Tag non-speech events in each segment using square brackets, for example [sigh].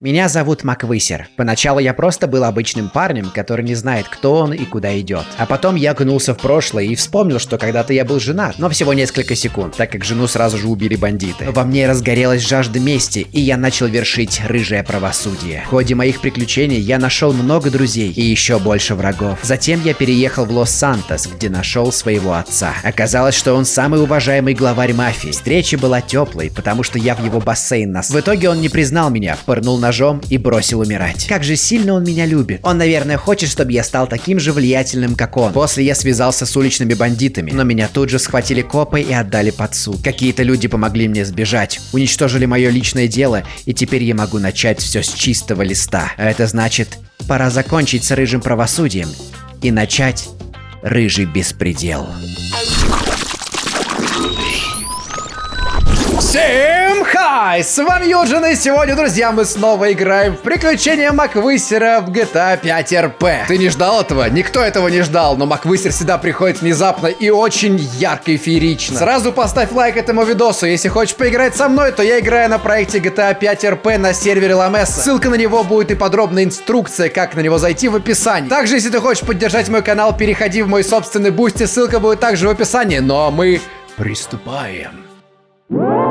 Меня зовут Маквысер. Поначалу я просто был обычным парнем, который не знает, кто он и куда идет. А потом я окунулся в прошлое и вспомнил, что когда-то я был женат, но всего несколько секунд, так как жену сразу же убили бандиты. Во мне разгорелась жажда мести, и я начал вершить рыжее правосудие. В ходе моих приключений я нашел много друзей и еще больше врагов. Затем я переехал в Лос-Сантос, где нашел своего отца. Оказалось, что он самый уважаемый главарь мафии. Встреча была теплой, потому что я в его бассейн нас. В итоге он не признал меня, пырнул на ножом и бросил умирать. Как же сильно он меня любит. Он, наверное, хочет, чтобы я стал таким же влиятельным, как он. После я связался с уличными бандитами, но меня тут же схватили копы и отдали под суд. Какие-то люди помогли мне сбежать, уничтожили мое личное дело, и теперь я могу начать все с чистого листа. А это значит, пора закончить с рыжим правосудием и начать рыжий беспредел. Всем хай! С вами Юджин, и сегодня, друзья, мы снова играем в приключения Маквысера в GTA 5 RP. Ты не ждал этого? Никто этого не ждал, но Маквысер всегда приходит внезапно и очень ярко и феерично. Сразу поставь лайк этому видосу. Если хочешь поиграть со мной, то я играю на проекте GTA 5 RP на сервере Ламеса. Ссылка на него будет и подробная инструкция, как на него зайти в описании. Также, если ты хочешь поддержать мой канал, переходи в мой собственный Boosty, ссылка будет также в описании. Ну а мы приступаем. Так,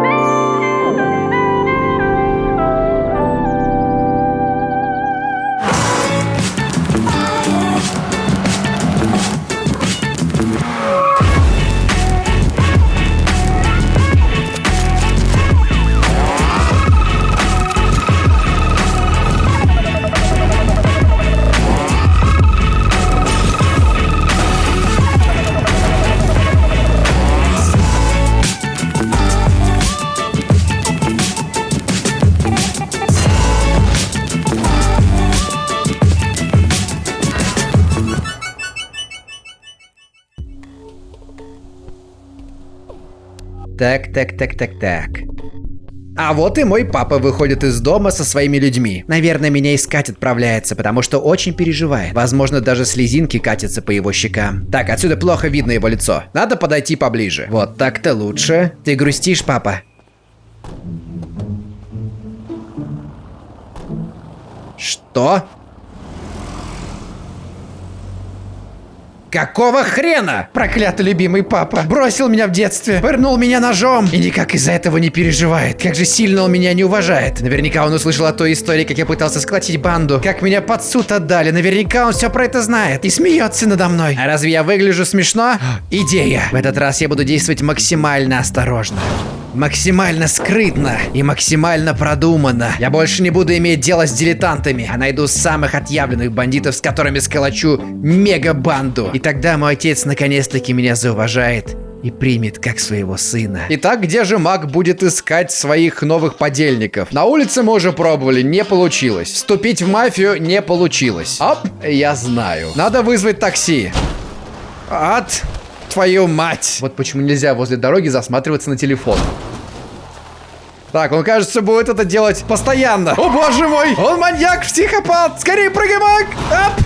так, так, так, так. А вот и мой папа выходит из дома со своими людьми. Наверное, меня искать отправляется, потому что очень переживает. Возможно, даже слезинки катятся по его щекам. Так, отсюда плохо видно его лицо. Надо подойти поближе. Вот так-то лучше. Ты грустишь, папа? Что? Какого хрена? Проклятый любимый папа. Бросил меня в детстве, пырнул меня ножом и никак из-за этого не переживает. Как же сильно он меня не уважает. Наверняка он услышал о той истории, как я пытался сколотить банду, как меня под суд отдали. Наверняка он все про это знает и смеется надо мной. А разве я выгляжу смешно? Идея. В этот раз я буду действовать максимально осторожно максимально скрытно и максимально продуманно. Я больше не буду иметь дело с дилетантами, а найду самых отъявленных бандитов, с которыми сколочу мега-банду. И тогда мой отец наконец-таки меня зауважает и примет как своего сына. Итак, где же маг будет искать своих новых подельников? На улице мы уже пробовали, не получилось. Вступить в мафию не получилось. Оп, я знаю. Надо вызвать такси. От твою мать! Вот почему нельзя возле дороги засматриваться на телефон. Так, он, кажется, будет это делать постоянно. О, боже мой! Он маньяк, психопат! Скорее прыгай, маг!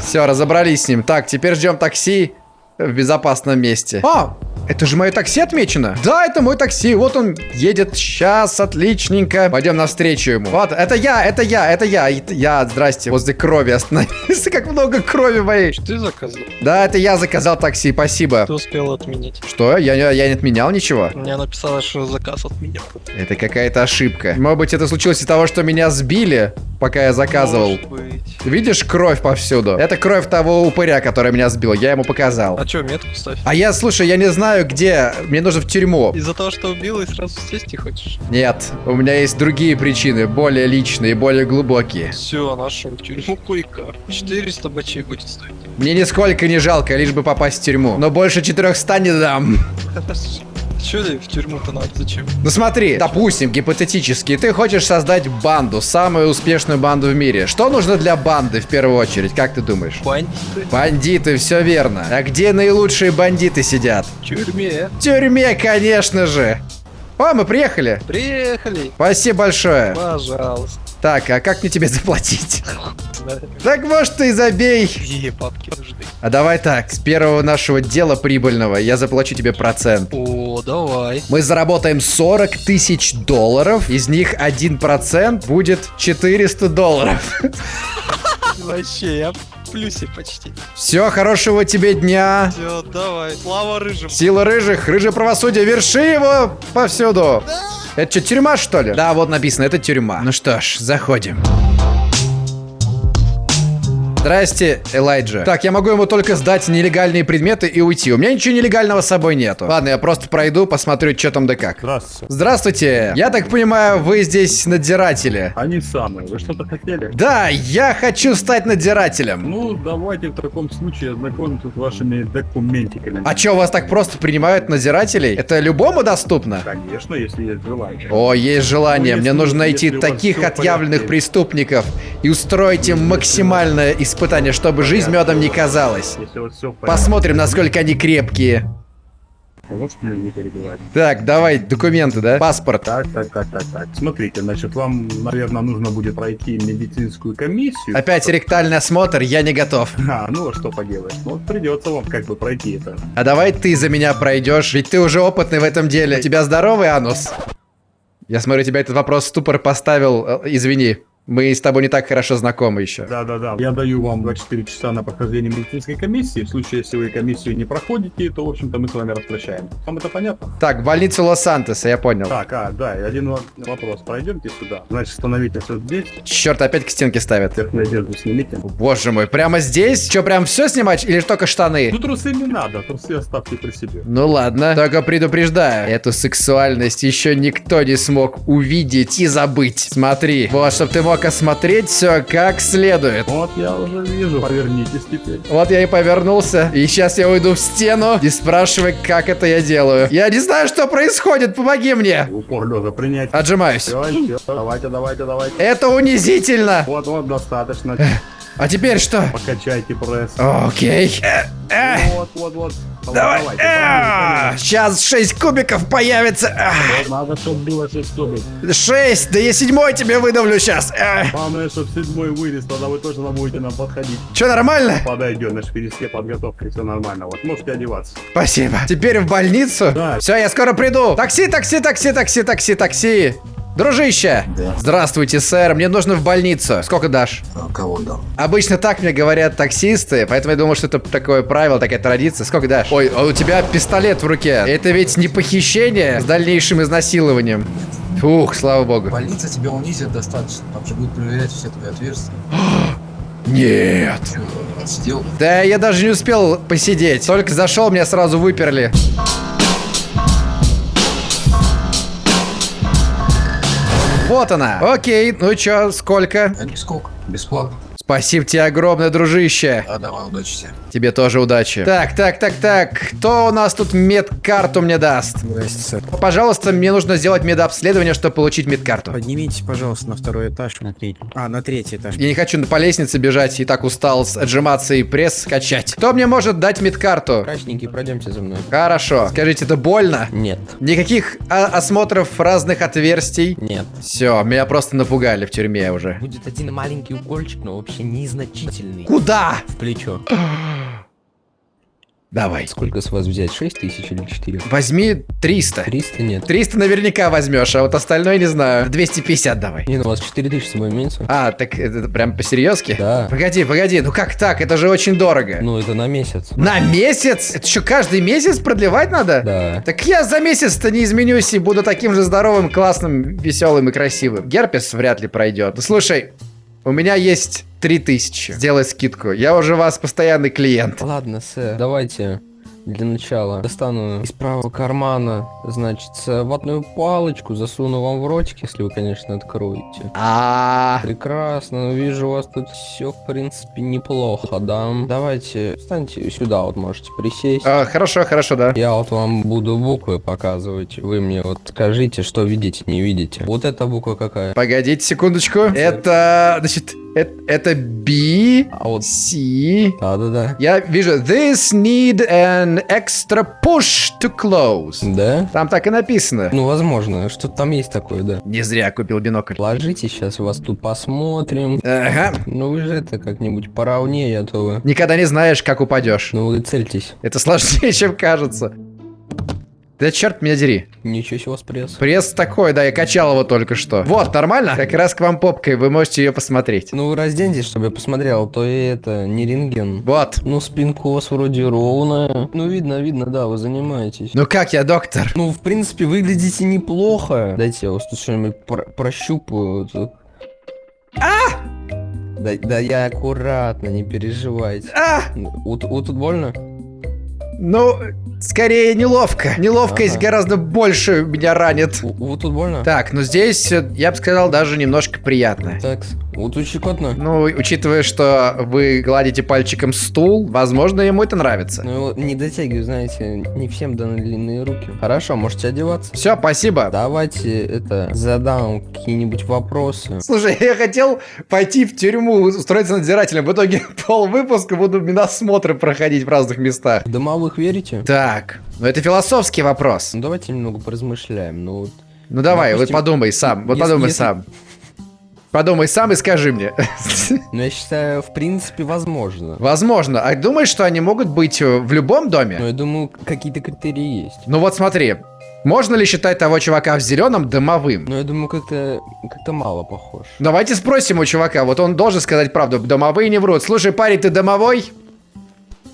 Все, разобрались с ним. Так, теперь ждем такси в безопасном месте. А, это же мое такси отмечено. Да, это мой такси. Вот он едет. Сейчас, отличненько. Пойдем навстречу ему. Вот, это я, это я, это я. Я, здрасте, возле крови остановился. Как много крови моей. Что ты заказал? Да, это я заказал такси, спасибо. Ты успел отменить. Что? Я, я, я не отменял ничего? Мне написала, что заказ отменил. Это какая-то ошибка. Может быть, это случилось из-за того, что меня сбили, пока я заказывал. Может быть. Видишь кровь повсюду? Это кровь того упыря, который меня сбил. Я ему показал. А что, метку ставь? А я, слушай, я не знаю, где. Мне нужно в тюрьму. Из-за того, что убил и сразу сесть не хочешь? Нет, у меня есть другие причины, более личные, более глубокие. Все, нашел тюрьму койка. 400 бачей будет стоить. Мне нисколько не жалко, лишь бы попасть в тюрьму. Но больше 400 не дам. [laughs] Че в тюрьму-то надо? Зачем? Ну смотри, допустим, гипотетически, ты хочешь создать банду, самую успешную банду в мире. Что нужно для банды в первую очередь, как ты думаешь? Бандиты. Бандиты, все верно. А где наилучшие бандиты сидят? В тюрьме. В тюрьме, конечно же. О, мы приехали. Приехали. Спасибо большое. Пожалуйста. Так, а как мне тебе заплатить? [laughs] Так может ты забей. Где папки? Подожди. А давай так, с первого нашего дела прибыльного я заплачу тебе процент. О, О, давай. Мы заработаем 40 тысяч долларов, из них 1% будет 400 долларов. [laughs] Вообще, я в плюсе почти. Все, хорошего тебе дня. Все, давай. Слава рыжим. Сила рыжих, рыжее правосудие, верши его повсюду. Это что, тюрьма, что ли? Да, вот написано, это тюрьма. Ну что ж, заходим. Здрасте, Элайджа. Так, я могу ему только сдать нелегальные предметы и уйти. У меня ничего нелегального с собой нету. Ладно, я просто пройду, посмотрю, что там да как. Здравствуйте. Здравствуйте. Я так понимаю, вы здесь надзиратели. Они самые. Вы что-то хотели? Да, я хочу стать надзирателем. Ну, давайте в таком случае ознакомимся с вашими документиками. А чё, вас так просто принимают надзирателей? Это любому доступно? Конечно, если есть желание. О, есть желание. Ну, Мне нужно найти у таких отъявленных порядке. преступников и устроить им максимальное испытание, чтобы жизнь медом не казалась. Посмотрим, насколько они крепкие. Так, давай, документы, да? Паспорт. Так, так, так, так, так. Смотрите, значит, вам, наверное, нужно будет пройти медицинскую комиссию. Опять ректальный осмотр, я не готов. [laughs] А, ну что поделаешь? Ну, придется вам как бы пройти это. А давай ты за меня пройдешь, ведь ты уже опытный в этом деле. У тебя здоровый анус? Я смотрю, тебя этот вопрос ступор поставил. Э, Извини, мы с тобой не так хорошо знакомы еще. Да-да-да. Я даю вам 24 часа на прохождение медицинской комиссии. В случае, если вы комиссию не проходите, то, в общем-то, мы с вами распрощаем. Вам это понятно? Так, больницу Лос-Сантоса, я понял. Так, а, да, и один во- вопрос. Пройдемте сюда. Значит, становитесь вот здесь. Черт, опять к стенке ставят. Верхнюю одежду снимите. Боже мой, прямо здесь? Что, прям все снимать или только штаны? Ну, трусы не надо, трусы оставьте при себе. Ну ладно, только предупреждаю, эту сексуальность еще никто не смог увидеть и забыть. Смотри, вот, чтобы ты мог осмотреть все как следует. Вот я уже вижу. Повернитесь теперь. Вот я и повернулся, и сейчас я уйду в стену и спрашивай, как это я делаю. Я не знаю, что происходит, помоги мне. Упор лежа принять. Отжимаюсь. Все, все, давайте, давайте, давайте. Это унизительно. Вот, вот, достаточно. А теперь что? Покачайте пресс. Окей. Э, э, Вот, вот, вот. Давай. Давайте, А, Сейчас 6 кубиков появится. Надо, чтобы было 6 кубик. 6, да я седьмой тебе выдавлю сейчас. Главное, чтобы седьмой вырез, тогда вы тоже будете нам подходить. Че, нормально? Подойдет, наш переске подготовка, все нормально. Вот, можете одеваться. Спасибо. Теперь в больницу? Да. Все, я скоро приду. Такси, такси, такси, такси, такси, такси. Дружище! Да. Здравствуйте, сэр. Мне нужно в больницу. Сколько дашь? А кого дам? Обычно так мне говорят таксисты, поэтому я думал, что это такое правило, такая традиция. Сколько дашь? Ой, а у тебя пистолет в руке. Это ведь не похищение с дальнейшим изнасилованием. Фух, слава богу. Больница тебя унизит достаточно. Там же будут проверять все твои отверстия. [gasps] Нет. Чё, отсидел? Да я даже не успел посидеть. Только зашел, меня сразу выперли. Вот она. Окей, ну чё, сколько? А нисколько. Бесплатно. Спасибо тебе огромное, дружище. А давай, удачи тебе. Тебе тоже удачи. Так, так, так, так. Кто у нас тут медкарту мне даст? Здрасте, сэр. Пожалуйста, мне нужно сделать медобследование, чтобы получить медкарту. Поднимитесь, пожалуйста, на второй этаж. На третий. А, на третий этаж. Я не хочу по лестнице бежать, и так устал отжиматься и пресс качать. Кто мне может дать медкарту? Красненький, пройдемте за мной. Хорошо. Скажите, это больно? Нет, Никаких а, осмотров разных отверстий? нет. Все, меня просто напугали в тюрьме уже. Будет один маленький укольчик, но вообще незначительный. Куда? В плечо. Давай. Сколько с вас взять? 6 тысяч или 4? Возьми 300. 300 нет. 300 наверняка возьмешь, а вот остальное не знаю. 250 давай. Не, ну у вас 4 тысячи с собой имеется? А, так это прям по-серьезки? Да. Погоди, погоди, ну как так? Это же очень дорого. Ну, это на месяц. На месяц? Это что, каждый месяц продлевать надо? Да. Так я за месяц-то не изменюсь и буду таким же здоровым, классным, веселым и красивым. Герпес вряд ли пройдет. Ну, слушай, у меня есть 3000. Сделай скидку. Я уже вас постоянный клиент. Ладно, сэр, давайте для начала достану из правого кармана, значит, ватную палочку, засуну вам в ротик, если вы, конечно, откроете. А, Прекрасно, ну, вижу, у вас тут все, в принципе, неплохо, да? Давайте, встаньте сюда, вот можете присесть. а, хорошо, хорошо, да. Я вот вам буду буквы показывать. Вы мне вот скажите, что видите, не видите. Вот эта буква какая? Погодите секундочку. Это, значит, это, это B, А вот... C. Да-да-да. Я вижу, this need an extra push to close. Да? Там так и написано. Ну, возможно, что там есть такое, да. Не зря купил бинокль. Ложите, сейчас вас тут посмотрим. Ага. Ну, вы же это как-нибудь поровнее, а то вы... Никогда не знаешь, как упадешь. Ну, вы цельтесь. Это сложнее, [laughs] чем кажется. Да черт меня дери. Ничего себе у вас пресс. Пресс такой, да, я качал его только что. Вот, нормально? Как раз к вам попкой, вы можете ее посмотреть. Ну разденьтесь, чтобы я посмотрел, а то и это не рентген. Вот. Ну спинка у вас вроде ровная. Ну видно, видно, да, вы занимаетесь. Ну как я, доктор? Ну, в принципе, выглядите неплохо. Дайте я вас тут что-нибудь про- прощупаю. тут. А! Да, да я аккуратно, не переживайте. А! Вот, вот тут больно? Ну, скорее неловко. Неловкость Ага. гораздо больше меня ранит. Вот тут больно? Так, ну здесь, э, я бы сказал, даже немножко приятно. Так, вот щекотно. Ну, учитывая, что вы гладите пальчиком стул, возможно, ему это нравится. Ну, не дотягиваю, знаете, не всем даны длинные руки. Хорошо, можете одеваться. Все, спасибо. Давайте, это, задам какие-нибудь вопросы. Слушай, я хотел пойти в тюрьму, устроиться надзирателем. В итоге [laughs] пол выпуска буду миносмотры проходить в разных местах. В домовых верите? Так, ну это философский вопрос. Ну, давайте немного поразмышляем. Ну, вот, Ну давай, Допустим, вот подумай сам, вот если- подумай если- сам. Подумай сам и скажи мне. ну, я считаю, в принципе, возможно. Возможно. А думаешь, что они могут быть э, в любом доме? я думаю, какие-то критерии есть. Ну вот смотри. Можно ли считать того чувака в зеленом домовым? Но я думаю, как-то как-то мало похож. Давайте спросим у чувака, вот он должен сказать правду, домовые не врут. Слушай, парень, ты домовой?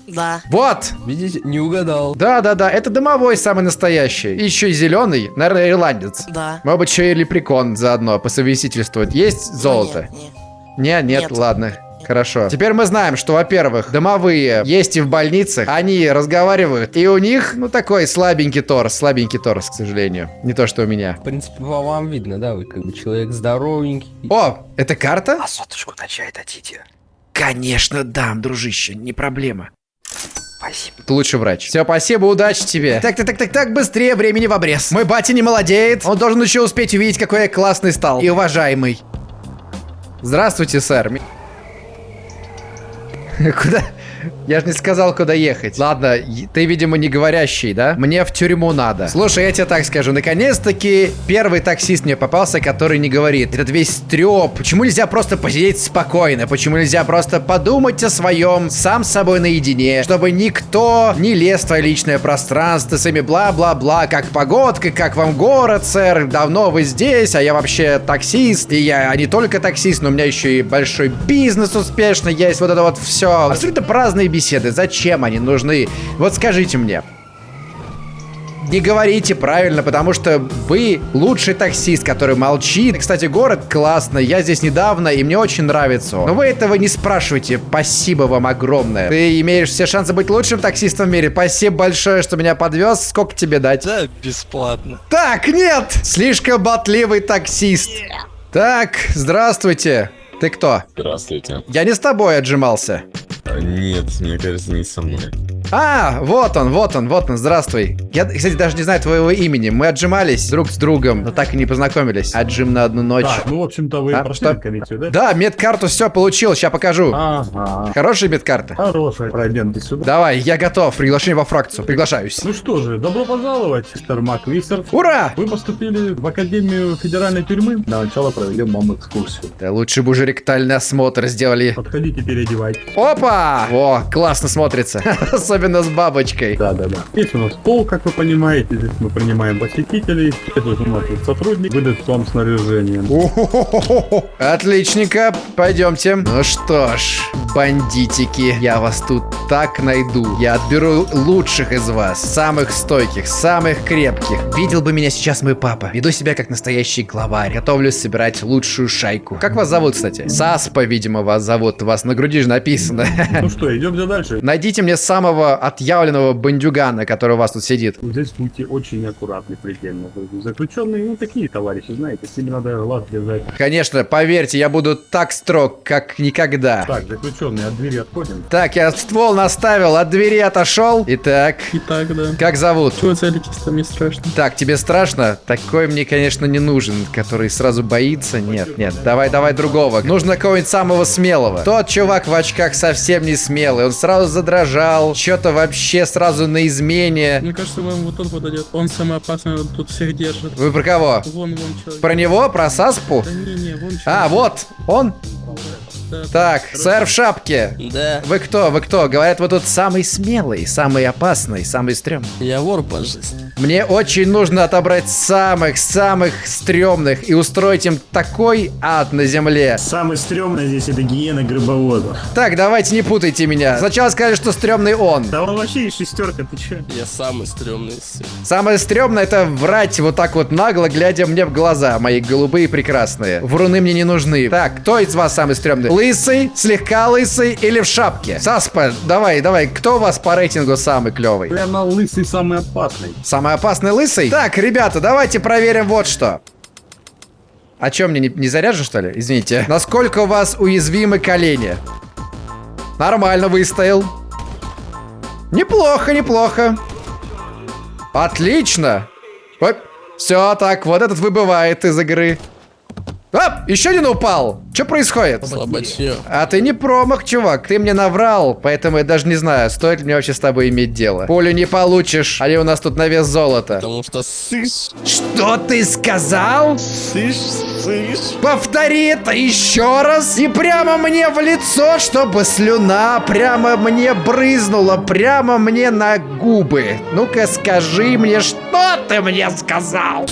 Да. Вот! Видите, не угадал. Да-да-да, это домовой самый настоящий. И еще и зеленый, наверное, ирландец. Да. Может быть, еще и лепрекон заодно по совместительству. Есть золото? Нет, нет. Не, нет, Нет. ладно. Хорошо. Теперь мы знаем, что, во-первых, домовые есть и в больницах, они разговаривают, и у них, ну, такой слабенький торс, слабенький торс, к сожалению. Не то, что у меня. В принципе, по вам видно, да, вы как бы человек здоровенький. О, это карта? А соточку на чай дадите? Конечно, дам, дружище, не проблема. Спасибо. Ты лучший врач. Все, спасибо, удачи тебе. Так, так, так, так, так, быстрее, времени в обрез. Мой батя не молодеет. Он должен еще успеть увидеть, какой я классный стал. И уважаемый. Здравствуйте, сэр. [laughs] Куда? Я же не сказал, куда ехать. Ладно, ты, видимо, не говорящий, да? Мне в тюрьму надо. Слушай, я тебе так скажу. Наконец-таки первый таксист мне попался, который не говорит. Этот весь трёп. Почему нельзя просто посидеть спокойно? Почему нельзя просто подумать о своем сам с собой наедине? Чтобы никто не лез в твое личное пространство с ими бла-бла-бла. Как погодка, как вам город, сэр? Давно вы здесь, а я вообще таксист. И я не только таксист, но у меня еще и большой бизнес успешный есть. Вот это вот все. Абсолютно праздные беседы. Зачем они нужны? Вот скажите мне. Не говорите правильно, потому что вы лучший таксист, который молчит. Кстати, город классный, я здесь недавно, и мне очень нравится. Но вы этого не спрашивайте. Спасибо вам огромное. Ты имеешь все шансы быть лучшим таксистом в мире. Спасибо большое, что меня подвез. Сколько тебе дать? Да, бесплатно. Так, нет! Слишком ботливый таксист. Так, здравствуйте. Ты кто? Здравствуйте. Я не с тобой отжимался. Нет, мне кажется, не со мной. А, вот он, вот он, вот он, здравствуй. Я, кстати, даже не знаю твоего имени. Мы отжимались друг с другом, но так и не познакомились. Отжим на одну ночь. Так, ну, в общем-то, вы А, прошли что? комиссию, да? Да, медкарту все получил, сейчас покажу. Ага. Хорошая медкарта. Хорошая. Пройдемте сюда. Давай, я готов. Приглашение во фракцию. Приглашаюсь. Ну что же, добро пожаловать, мистер Маквисер. Ура! Вы поступили в Академию Федеральной тюрьмы. Для начала проведем вам экскурсию. Да лучше бы уже ректальный осмотр сделали. Подходите, переодевайтесь. Опа! О, классно смотрится. [laughs] Особенно с бабочкой. Да, да, да. Здесь у нас пол, как вы понимаете. Здесь мы принимаем посетителей. Здесь у нас тут сотрудник выдаст вам снаряжение. Отличненько, пойдемте. Ну что ж, бандитики, я вас тут так найду. Я отберу лучших из вас, самых стойких, самых крепких. Видел бы меня сейчас мой папа. Веду себя как настоящий главарь. Готовлюсь собирать лучшую шайку. Как вас зовут, кстати? Саспа, видимо, вас зовут. У вас на груди же написано. [laughs] Ну что, идемте дальше. Найдите мне самого отъявленного бандюгана, который у вас тут сидит. Здесь будьте очень аккуратны предельно. Заключенные, ну такие товарищи, знаете, с ними надо глаз держать. Конечно, поверьте, я буду так строг, как никогда. Так, заключенные, от двери отходим. Так, я ствол наставил, от двери отошел. Итак, Итак, да. как зовут? Чего целитесь-то, мне страшно. Так, тебе страшно? Такой мне, конечно, не нужен, который сразу боится. Нет, нет, давай, давай другого. Нужно кого-нибудь самого смелого. Тот чувак в очках совсем не смелый. Он сразу задрожал, что-то вообще сразу на измене. Мне кажется, вам вот он подойдет. Он самый опасный, он тут всех держит. Вы про кого? Вон, вон человек. Про него? Про Саспу? Да не, не, вон человек. А, вот, он? Так, сэр в шапке. Да, Вы кто? Вы кто? Говорят, вы тут самый смелый, самый опасный, самый стрёмный. я вор по жизни. Мне очень нужно отобрать самых-самых стрёмных и устроить им такой ад на земле. Самый стрёмный здесь это гиена грибовода. Так, давайте не путайте меня. Сначала сказали, что стрёмный он. Да он вообще шестерка, ты чё? Я самый стрёмный из всех. Самое стрёмное это врать вот так вот нагло, глядя мне в глаза, мои голубые прекрасные. Вруны мне не нужны. Так, кто из вас самый стрёмный? Лысый, слегка лысый или в шапке? Саспа, давай, давай, кто у вас по рейтингу самый клёвый? Наверное, лысый самый опасный. Самый опасный лысый? Так, ребята, давайте проверим вот что. А чё, мне не, не заряжен, что ли? Извините. Насколько у вас уязвимы колени? Нормально выстоял. Неплохо, неплохо. Отлично. Все, так, вот этот выбывает из игры. А, еще один упал. Что происходит? Слабачье. А ты не промах, чувак. Ты мне наврал, поэтому я даже не знаю, стоит ли мне вообще с тобой иметь дело. Пулю не получишь. Они у нас тут на вес золота. Потому что сышь, Что ты сказал? сышь, сышь. Повтори это еще раз. И прямо мне в лицо, чтобы слюна прямо мне брызнула. Прямо мне на губы. Ну-ка скажи мне, что ты мне сказал?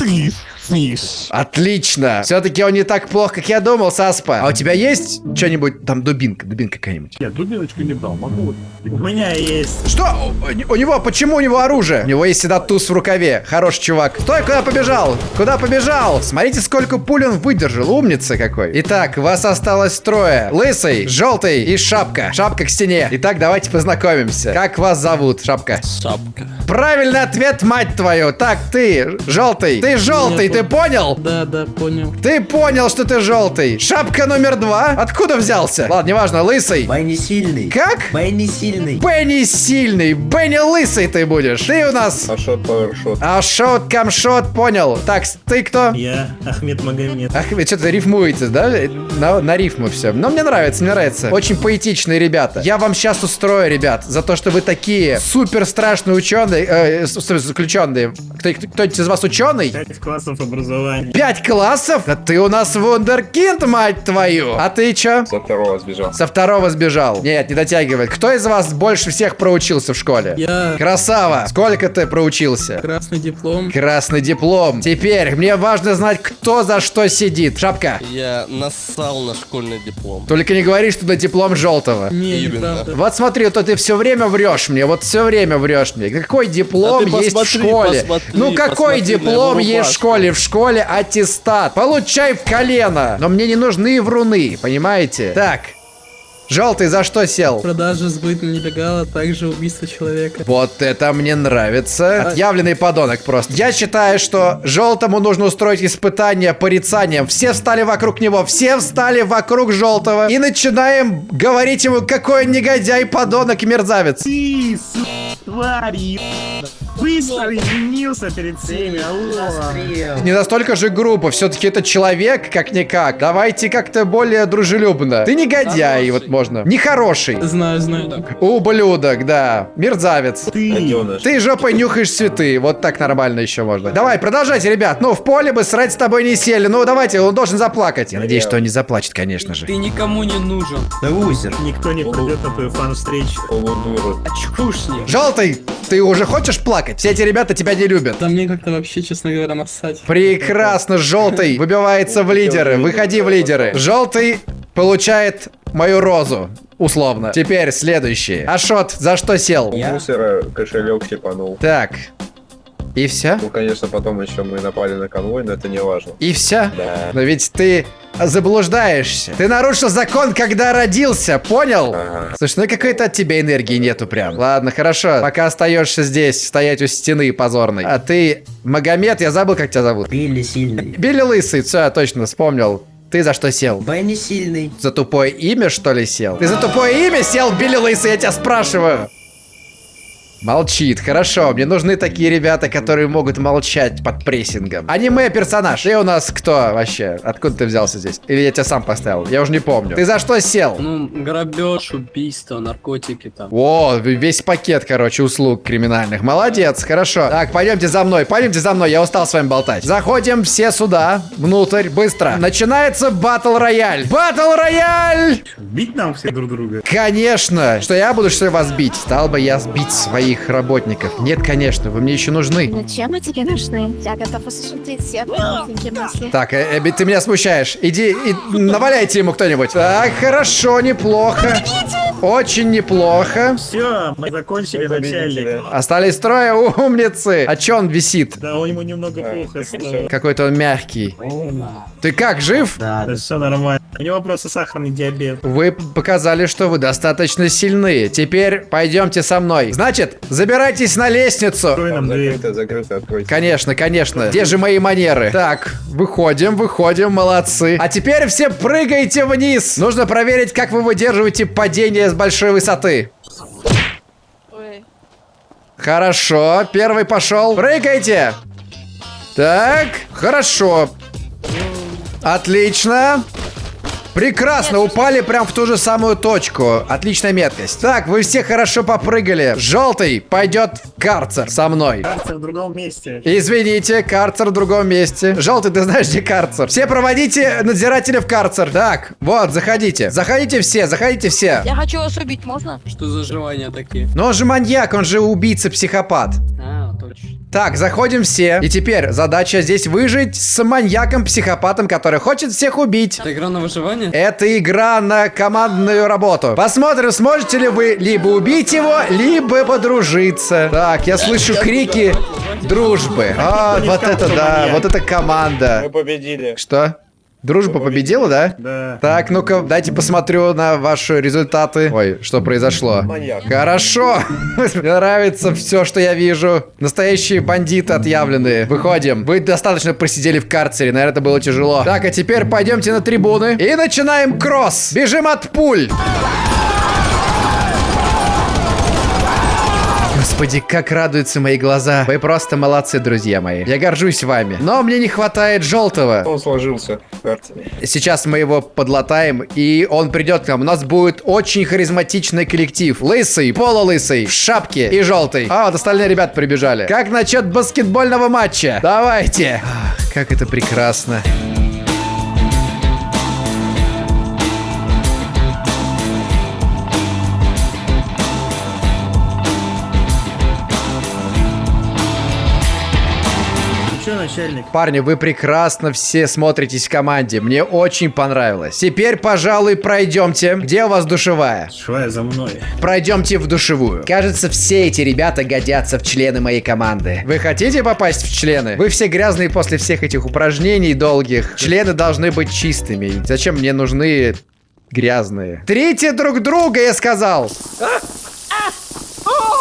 Отлично. Все-таки он не так плох, как я думал, Саспа. А у тебя есть что-нибудь? Там дубинка, дубинка какая-нибудь. Нет, дубиночку не брал, могу вот. У меня есть. Что? У, у него, почему у него оружие? У него есть всегда туз в рукаве. Хороший чувак. Стой, куда побежал? Куда побежал? Смотрите, сколько пуль он выдержал. Умница какой. Итак, вас осталось трое. Лысый, желтый и шапка. Шапка к стене. Итак, давайте познакомимся. Как вас зовут, шапка? Шапка. Правильный ответ, мать твою. Так, ты, желтый. Ты желтый, ты понял? Да, да, понял. Ты понял, что ты желтый. Шапка номер два. Откуда взялся? Ладно, неважно, лысый. Бенни сильный. Как? Бенни сильный. Бенни сильный, Бенни лысый ты будешь. Ты у нас... Ашот, пауэршот. А шот, камшот, понял. Так, ты кто? Я Ахмед Магомед. Ах, вы что-то рифмуете, да? На, на рифму все. Но мне нравится, мне нравится. Очень поэтичные ребята. Я вам сейчас устрою, ребят, за то, что вы такие супер страшные ученые, э, заключенные. Кто, кто-нибудь из вас ученый? Пять классов образования. Пять классов? Да ты у нас вундеркинд, мать твою! А ты чё? Со второго сбежал. Со второго сбежал. Нет, не дотягивает. Кто из вас больше всех проучился в школе? Я Красава! Сколько ты проучился? красный диплом. Красный диплом. Теперь мне важно знать, кто за что сидит. Шапка. Я нассал на школьный диплом. Только не говори, что это диплом желтого. Не, Именно. Вот смотри, то ты все время врешь мне, вот все время врешь мне. Какой диплом А ты есть в посмотри, школе? посмотри, ну какой посмотри на диплом есть в школе? В школе аттестат. Получай в колено. Но мне не нужны вруны, понимаете? Так. Желтый за что сел? Продажа, сбыт нелегала, а также убийство человека. Вот это мне нравится. Отъявленный подонок просто. Я считаю, что желтому нужно устроить испытание порицанием. Все встали вокруг него, все встали вокруг желтого. И начинаем говорить ему, какой он негодяй, подонок и мерзавец. Ты, тварь, ебаная. Быстро извинился перед всеми. алло. Не настолько же грубо, все-таки это человек, как-никак. Давайте как-то более дружелюбно. Ты негодяй, вот можно. Нехороший. Знаю, знаю. Ублюдок, да. Мерзавец. Ты. Ты жопой нюхаешь цветы. Вот так нормально еще можно. Давай, продолжайте, ребят. Ну, в поле бы срать с тобой не сели. Ну, давайте, он должен заплакать. Я надеюсь, что он не заплачет, конечно же. Ты никому не нужен. Да лузер. Никто не придет на твою фан-встречу. Очкушник. Желтый, ты уже хочешь плакать? Все эти ребята тебя не любят. Да мне как-то вообще, честно говоря, нассать. Прекрасно, желтый выбивается в лидеры. Выходи в лидеры. Желтый получает мою розу. Условно. Теперь следующий. Ашот, за что сел? У мусора кошелек щипанул. Так. И все? Ну, конечно, потом еще мы напали на конвой, но это не важно. И все? Да. Но ведь ты заблуждаешься. Ты нарушил закон, когда родился, понял? Ага. Слушай, ну какой-то от тебя энергии нету прям. Ладно, хорошо. Пока остаешься здесь, стоять у стены позорной. А ты, Магомед, я забыл, как тебя зовут. Билли сильный. Билли Лысый, все, я точно вспомнил. Ты за что сел? Бенни сильный. За тупое имя, что ли, сел? Ты за тупое имя сел, Билли Лысый, я тебя спрашиваю. Молчит, хорошо. Мне нужны такие ребята, которые могут молчать под прессингом. Аниме-персонаж. Ты у нас кто вообще? Откуда ты взялся здесь? Или я тебя сам поставил? Я уже не помню. Ты за что сел? Ну, грабеж, убийство, наркотики там. О, весь пакет, короче, услуг криминальных. Молодец, хорошо. Так, пойдемте за мной, пойдемте за мной, я устал с вами болтать. Заходим все сюда, внутрь, быстро. Начинается батл рояль. Батл рояль! Бить нам все друг друга. Конечно! Что я буду, что ли, вас бить? Стал бы я бить своих моих работников. Нет, конечно, вы мне еще нужны. Зачем мы тебе нужны? Я готов осуществить все мысли. Так, э, Эбби, ты меня смущаешь. Иди и наваляйте ему кто-нибудь. Так, хорошо, неплохо. Очень неплохо. Все, мы закончили начальник. Остались трое умницы. А чё он висит? Да, у него немного плохо стало. Какой-то он мягкий. Ты как, жив? Да, все нормально. У него просто сахарный диабет. Вы показали, что вы достаточно сильны. Теперь пойдемте со мной. Значит, забирайтесь на лестницу. Открой нам дверь. Закрыто, закрыто, откройте. Конечно, конечно. Где же мои манеры? Так, выходим, выходим, молодцы. А теперь все прыгайте вниз. Нужно проверить, как вы выдерживаете падение с большой высоты. Ой. Хорошо, первый пошел. Прыгайте. Так, хорошо. Отлично. Прекрасно, упали прям в ту же самую точку. Отличная меткость. Так, вы все хорошо попрыгали. Желтый пойдет в карцер со мной. Карцер в другом месте. Извините, карцер в другом месте. Желтый, ты знаешь, где карцер? Все проводите надзирателя в карцер. Так, вот, заходите. Заходите все, заходите все. Я хочу вас убить, можно? Что за желания такие? Но он же маньяк, он же убийца-психопат. А. Так, заходим все. И теперь задача здесь выжить с маньяком-психопатом, который хочет всех убить. Это игра на выживание? Это игра на командную работу. Посмотрим, сможете ли вы либо убить его, либо подружиться. Так, я слышу крики дружбы. А, вот это да, вот это команда. Мы победили. Что? Дружба победила, да? Да. Так, ну-ка, дайте посмотрю на ваши результаты. Ой, что произошло? Маньяк. Хорошо. [laughs] Мне нравится все, что я вижу. Настоящие бандиты отъявленные. Выходим. Вы достаточно просидели в карцере, наверное, это было тяжело. Так, а теперь пойдемте на трибуны и начинаем кросс. Бежим от пуль. Господи, как радуются мои глаза. Вы просто молодцы, друзья мои. Я горжусь вами. Но мне не хватает желтого. Он сложился. Сейчас мы его подлатаем, и он придет к нам. У нас будет очень харизматичный коллектив. Лысый, полулысый, в шапке и желтый. А, вот остальные ребята прибежали. Как насчет баскетбольного матча? Давайте. Ах, как это прекрасно. Ну начальник? Парни, вы прекрасно все смотритесь в команде. Мне очень понравилось. Теперь, пожалуй, пройдемте. Где у вас душевая? Швая за мной. Пройдемте в душевую. Кажется, все эти ребята годятся в члены моей команды. Вы хотите попасть в члены? Вы все грязные после всех этих упражнений долгих. Члены должны быть чистыми. Зачем мне нужны грязные? Трите друг друга, я сказал!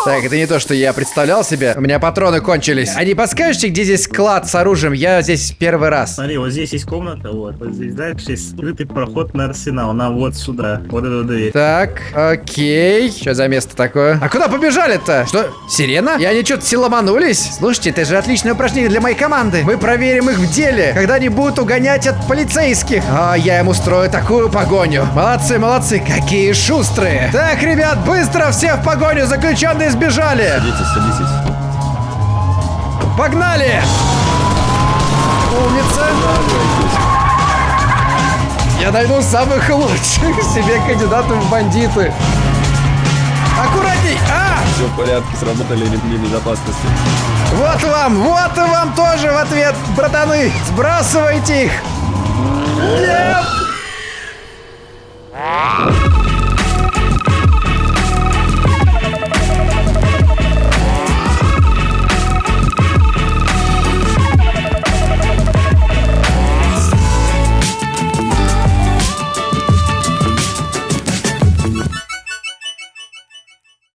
Так, это не то, что я представлял себе. У меня патроны кончились. А не подскажете, где здесь склад с оружием? Я здесь первый раз. Смотри, вот здесь есть комната, вот. Вот здесь дальше есть скрытый проход на арсенал. Нам вот сюда. Вот эту дверь. Так, окей. Что за место такое? А куда побежали-то? Что, сирена? И они что-то все ломанулись? Слушайте, это же отличное упражнение для моей команды. Мы проверим их в деле, когда они будут угонять от полицейских. А я им устрою такую погоню. Молодцы, молодцы, какие шустрые. Так, ребят, быстро все в погоню, заключенные сбежали. Садитесь, садитесь. Погнали! Умница! Я найду самых лучших [laughs] себе кандидатов в бандиты. Аккуратней! А! Все в порядке, сработали ремни безопасности. Вот вам, вот и вам тоже в ответ, братаны! Сбрасывайте их! Нет!